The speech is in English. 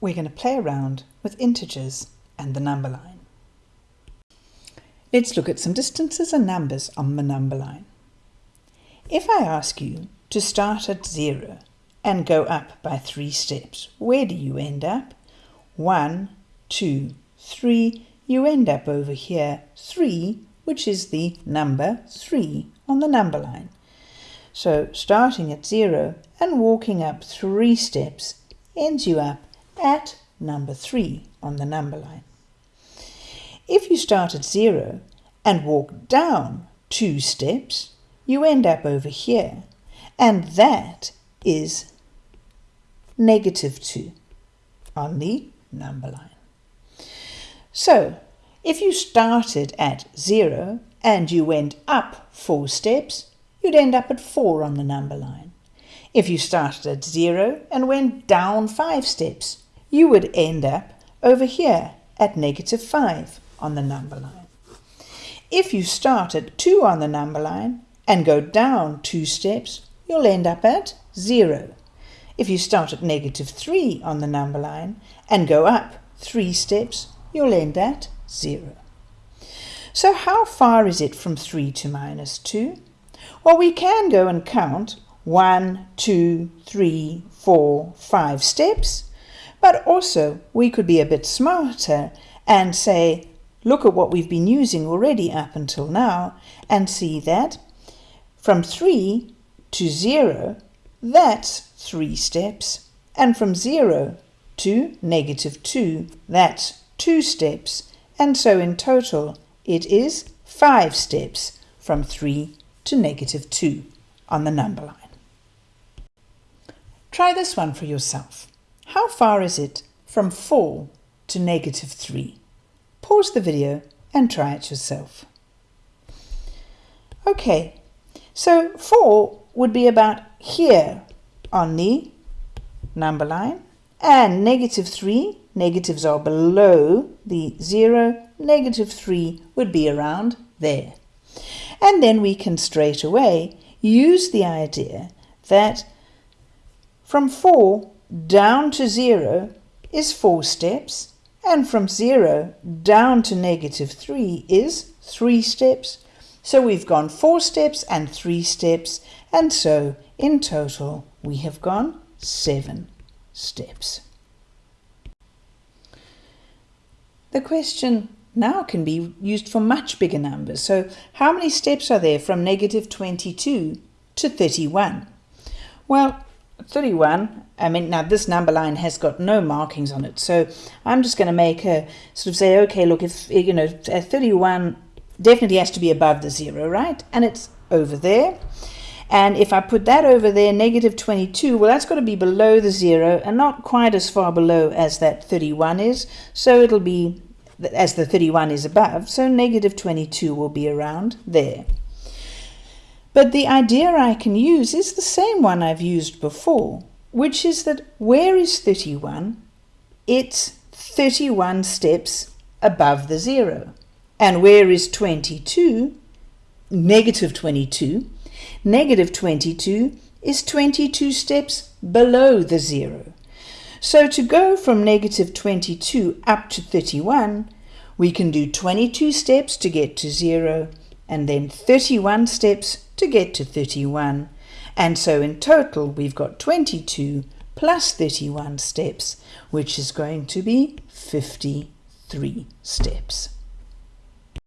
we're going to play around with integers and the number line. Let's look at some distances and numbers on the number line. If I ask you to start at 0 and go up by 3 steps, where do you end up? 1, 2, 3, you end up over here, 3, which is the number 3 on the number line. So starting at 0 and walking up 3 steps ends you up at number 3 on the number line. If you start at 0 and walk down 2 steps, you end up over here, and that is negative 2 on the number line. So, if you started at 0 and you went up 4 steps, you'd end up at 4 on the number line. If you started at 0 and went down 5 steps, you would end up over here at negative 5 on the number line. If you start at 2 on the number line and go down 2 steps, you'll end up at 0. If you start at negative 3 on the number line and go up 3 steps, you'll end at 0. So how far is it from 3 to minus 2? Well, we can go and count 1, 2, 3, 4, 5 steps, but also we could be a bit smarter and say, look at what we've been using already up until now and see that from 3 to 0, that's 3 steps, and from 0 to negative 2, that's 2 steps, and so in total it is 5 steps from 3 to negative 2 on the number line. Try this one for yourself. How far is it from 4 to negative 3? Pause the video and try it yourself. Okay, so 4 would be about here on the number line and negative 3, negatives are below the 0, negative 3 would be around there. And then we can straight away use the idea that from 4 down to 0 is 4 steps, and from 0 down to negative 3 is 3 steps. So we've gone 4 steps and 3 steps, and so in total we have gone 7 steps. The question now can be used for much bigger numbers. So how many steps are there from negative 22 to 31? Well, 31, I mean, now this number line has got no markings on it. So I'm just going to make a sort of say, okay, look, if, you know, 31 definitely has to be above the zero, right? And it's over there. And if I put that over there, negative 22, well, that's got to be below the zero and not quite as far below as that 31 is. So it'll be as the 31 is above. So negative 22 will be around there. But the idea I can use is the same one I've used before, which is that where is 31? It's 31 steps above the zero. And where is 22? Negative 22. Negative 22 is 22 steps below the zero. So to go from negative 22 up to 31, we can do 22 steps to get to zero and then 31 steps to get to 31. And so in total, we've got 22 plus 31 steps, which is going to be 53 steps.